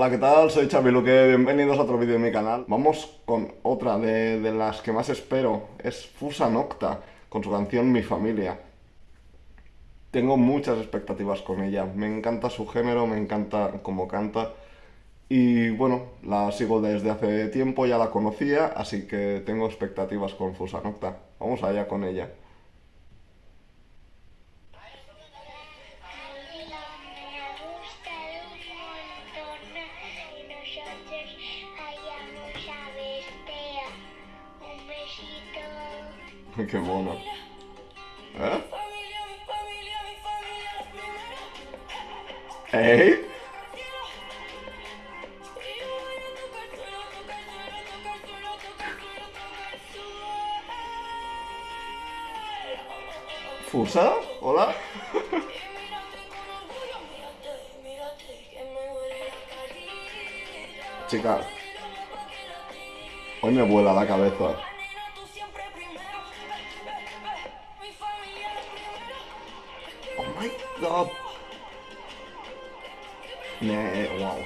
Hola, ¿qué tal? Soy Xavi Luque, bienvenidos a otro vídeo de mi canal. Vamos con otra de, de las que más espero, es Fusa Nocta, con su canción Mi Familia. Tengo muchas expectativas con ella, me encanta su género, me encanta cómo canta. Y bueno, la sigo desde hace tiempo, ya la conocía, así que tengo expectativas con Fusa Nocta. Vamos allá con ella. Qué mono. ¿Eh? ¿Eh? ¿Fusa? ¿Hola? Chica, hoy me vuela la cabeza. My god. Me, wow.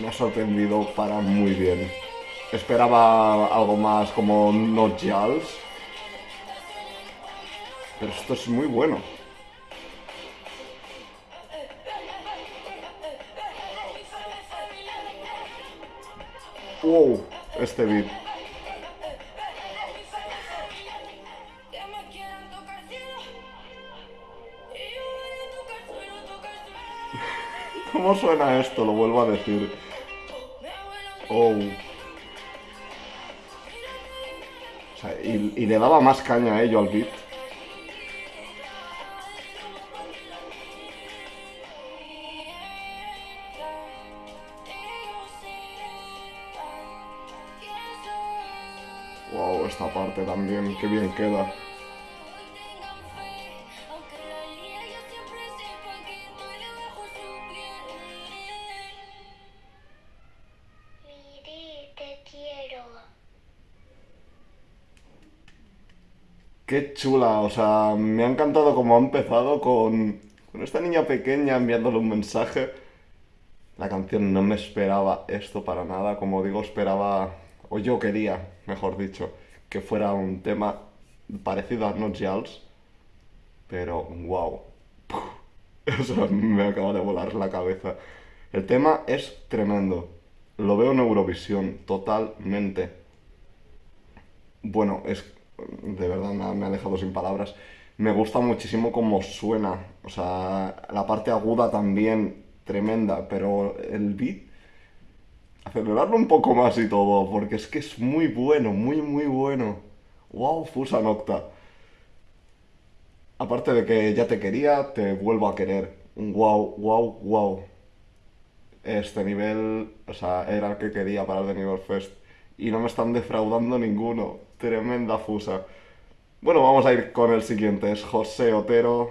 Me ha sorprendido para muy bien. Esperaba algo más como Not Jals. Pero esto es muy bueno. Wow, este beat. ¿Cómo suena esto? Lo vuelvo a decir. Oh. O sea, y, y, le daba más caña a ello al beat. Wow, esta parte también, qué bien queda. Qué chula, o sea, me ha encantado cómo ha empezado con, con esta niña pequeña enviándole un mensaje. La canción no me esperaba esto para nada, como digo, esperaba, o yo quería, mejor dicho, que fuera un tema parecido a Not Jals, pero wow, eso me acaba de volar la cabeza. El tema es tremendo, lo veo en Eurovisión, totalmente. Bueno, es de verdad me ha dejado sin palabras. Me gusta muchísimo cómo suena, o sea, la parte aguda también tremenda, pero el beat, acelerarlo un poco más y todo, porque es que es muy bueno, muy, muy bueno. ¡Wow, Fusa Nocta! Aparte de que ya te quería, te vuelvo a querer. ¡Wow, wow, wow! Este nivel, o sea, era el que quería para el de Nivel Fest. Y no me están defraudando ninguno. Tremenda fusa. Bueno, vamos a ir con el siguiente. Es José Otero.